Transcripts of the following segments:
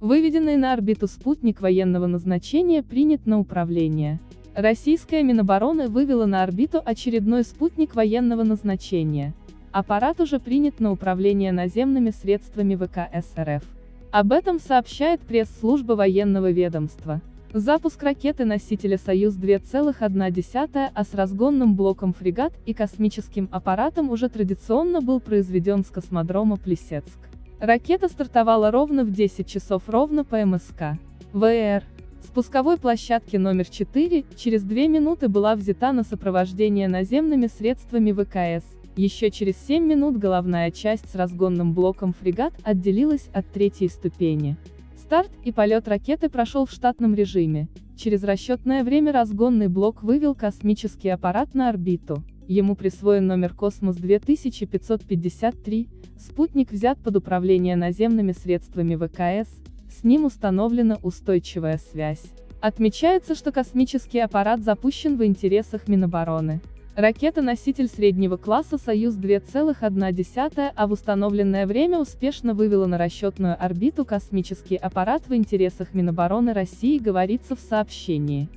Выведенный на орбиту спутник военного назначения принят на управление. Российская Минобороны вывела на орбиту очередной спутник военного назначения. Аппарат уже принят на управление наземными средствами ВКС РФ. Об этом сообщает пресс-служба военного ведомства. Запуск ракеты-носителя «Союз-2,1», а с разгонным блоком фрегат и космическим аппаратом уже традиционно был произведен с космодрома Плесецк. Ракета стартовала ровно в 10 часов ровно по МСК. ВР. С пусковой площадки номер 4, через 2 минуты была взята на сопровождение наземными средствами ВКС. Еще через 7 минут головная часть с разгонным блоком фрегат отделилась от третьей ступени. Старт и полет ракеты прошел в штатном режиме. Через расчетное время разгонный блок вывел космический аппарат на орбиту. Ему присвоен номер Космос 2553, спутник взят под управление наземными средствами ВКС, с ним установлена устойчивая связь. Отмечается, что космический аппарат запущен в интересах Минобороны. Ракета-носитель среднего класса «Союз-2,1», а в установленное время успешно вывела на расчетную орбиту космический аппарат в интересах Минобороны России говорится в сообщении.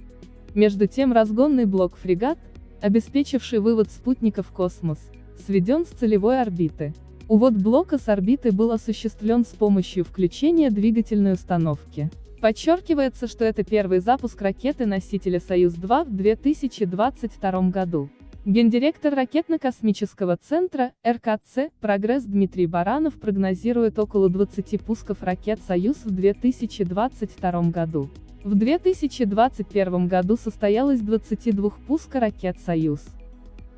Между тем разгонный блок «Фрегат», обеспечивший вывод спутника в космос, сведен с целевой орбиты. Увод блока с орбиты был осуществлен с помощью включения двигательной установки. Подчеркивается, что это первый запуск ракеты-носителя «Союз-2» в 2022 году. Гендиректор ракетно-космического центра, РКЦ, «Прогресс» Дмитрий Баранов прогнозирует около 20 пусков ракет «Союз» в 2022 году. В 2021 году состоялось 22 пуска ракет «Союз».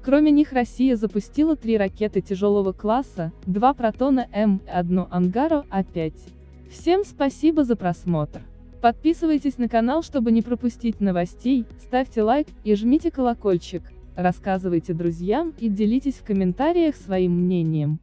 Кроме них Россия запустила три ракеты тяжелого класса, два «Протона М» и одну «Ангаро А-5». Всем спасибо за просмотр. Подписывайтесь на канал, чтобы не пропустить новостей, ставьте лайк и жмите колокольчик, рассказывайте друзьям и делитесь в комментариях своим мнением.